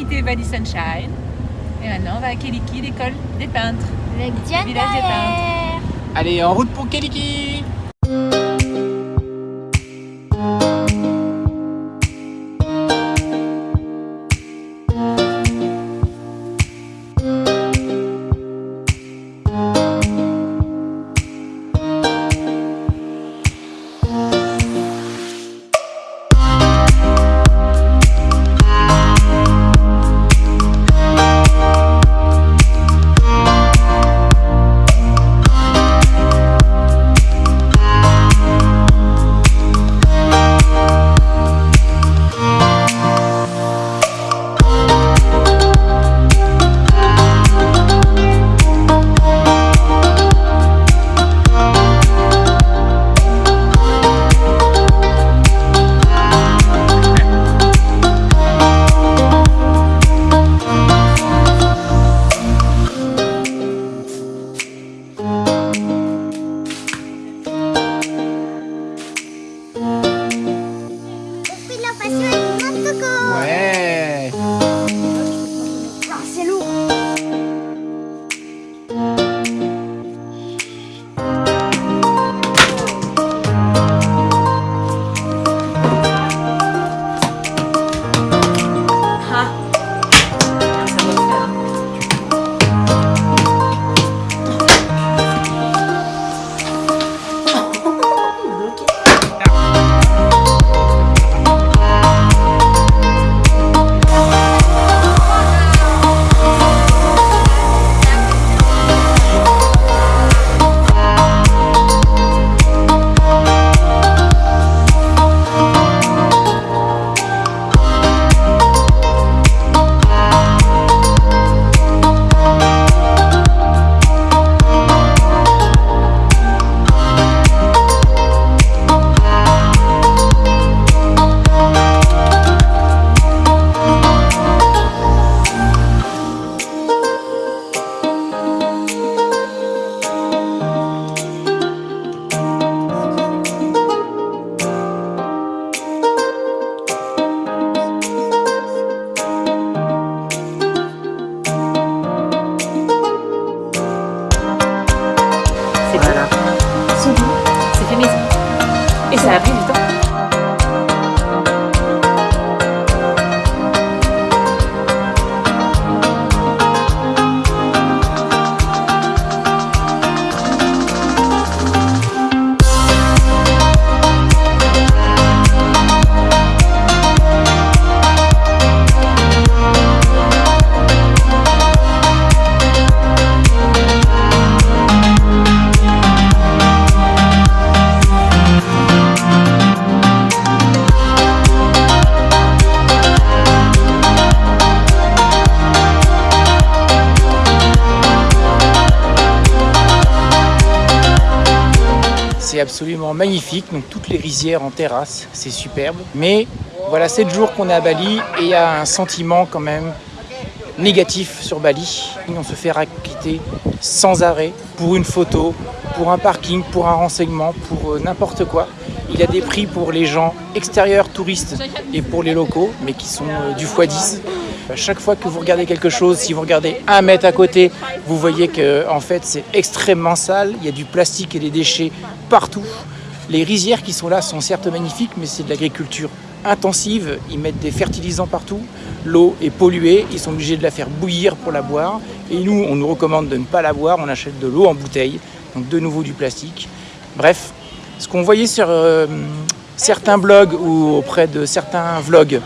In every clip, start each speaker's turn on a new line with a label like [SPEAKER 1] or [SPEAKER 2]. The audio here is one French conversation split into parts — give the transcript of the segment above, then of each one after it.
[SPEAKER 1] quitté Valley Sunshine. Et maintenant, on va à Keliki, l'école des peintres.
[SPEAKER 2] Avec Diane
[SPEAKER 1] Village des
[SPEAKER 2] derrière.
[SPEAKER 3] Allez, en route pour Keliki absolument magnifique, donc toutes les rizières en terrasse, c'est superbe. Mais voilà 7 jours qu'on est à Bali et il y a un sentiment quand même négatif sur Bali. On se fait raqueter sans arrêt pour une photo, pour un parking, pour un renseignement, pour euh, n'importe quoi. Il y a des prix pour les gens extérieurs, touristes et pour les locaux, mais qui sont euh, du x10. Chaque fois que vous regardez quelque chose, si vous regardez un mètre à côté, vous voyez que en fait c'est extrêmement sale. Il y a du plastique et des déchets partout. Les rizières qui sont là sont certes magnifiques, mais c'est de l'agriculture intensive. Ils mettent des fertilisants partout. L'eau est polluée. Ils sont obligés de la faire bouillir pour la boire. Et nous, on nous recommande de ne pas la boire. On achète de l'eau en bouteille. Donc de nouveau du plastique. Bref, ce qu'on voyait sur euh, certains blogs ou auprès de certains vlogs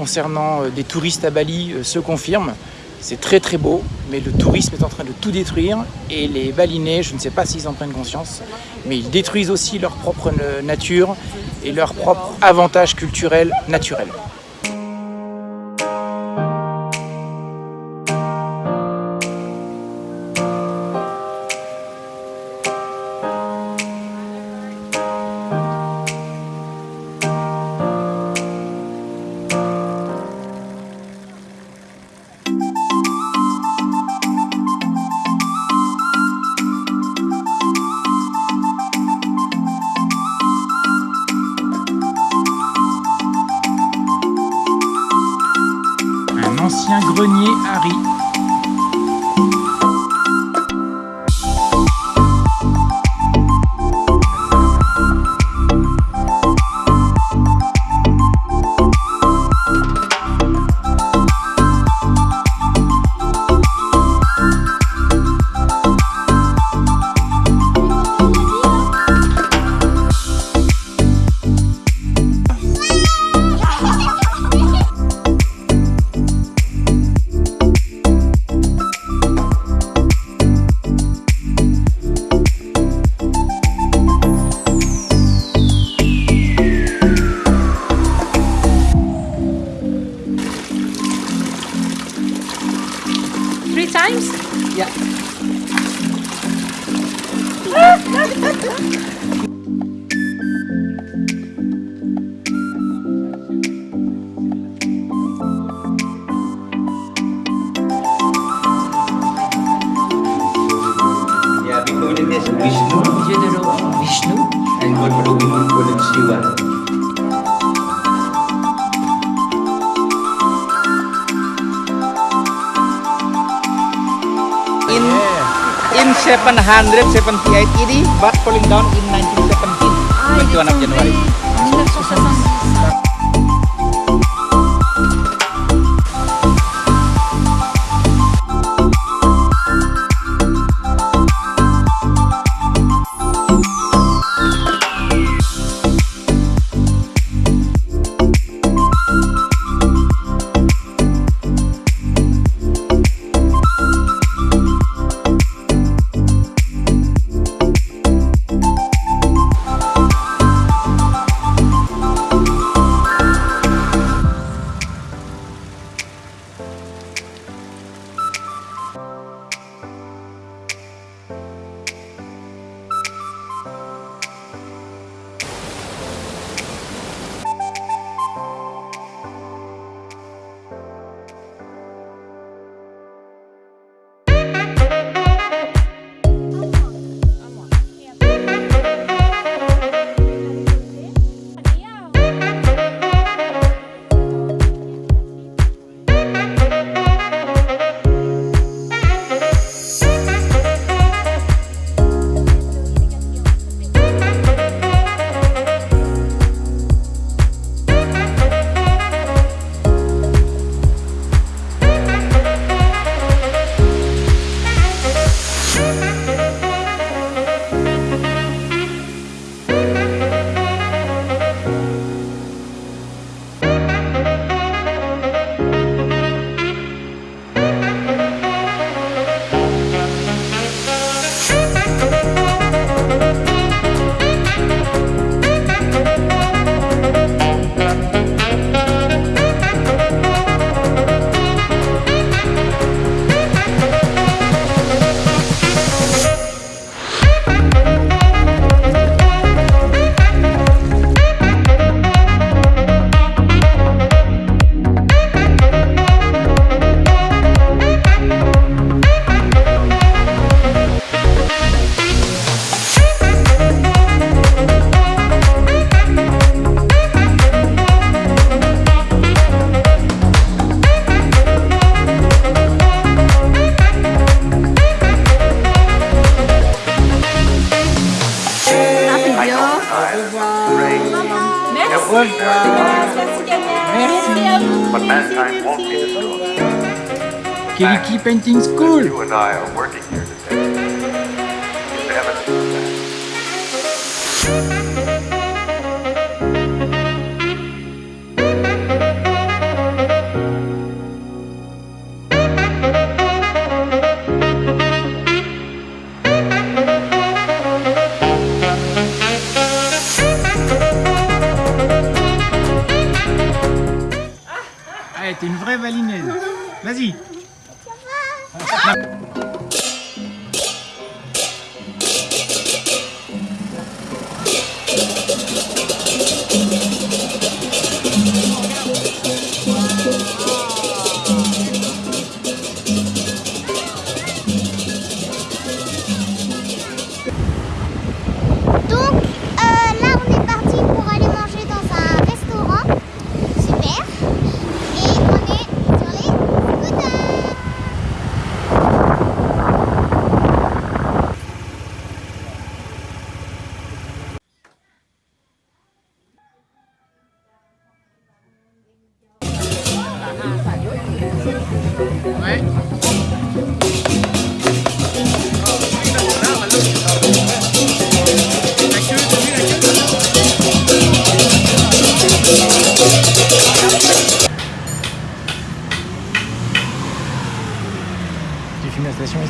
[SPEAKER 3] concernant euh, des touristes à Bali euh, se confirme. C'est très très beau, mais le tourisme est en train de tout détruire et les Balinais, je ne sais pas s'ils en prennent conscience, mais ils détruisent aussi leur propre na- nature et leur propre avantage culturel naturel.
[SPEAKER 4] times? Yeah. yeah, Vishnu,
[SPEAKER 1] Vishnu,
[SPEAKER 4] and Guru Vishnu Shiva.
[SPEAKER 3] 778 AD but falling down in 1917 21 of
[SPEAKER 2] Keliki Painting School?
[SPEAKER 5] You and I are working here
[SPEAKER 2] Ah!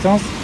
[SPEAKER 2] Filmes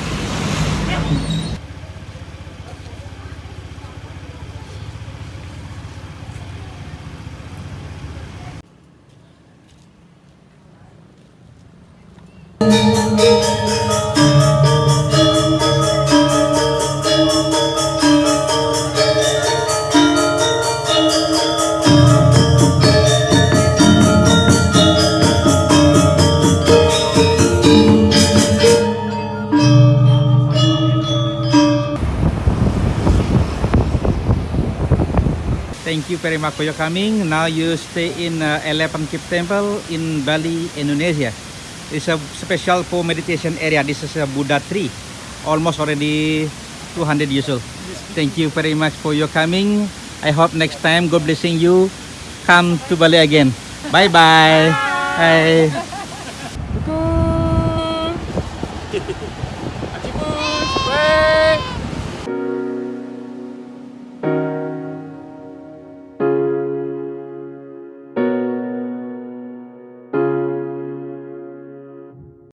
[SPEAKER 4] Thank you very much for your coming. Now you stay in uh, Elephant Cave Temple in Bali, Indonesia. It's a special for meditation area. This is a Buddha tree, almost already 200 years old. Thank you very much for your coming. I hope next time, God blessing you, come to Bali again. Bye bye. Bye.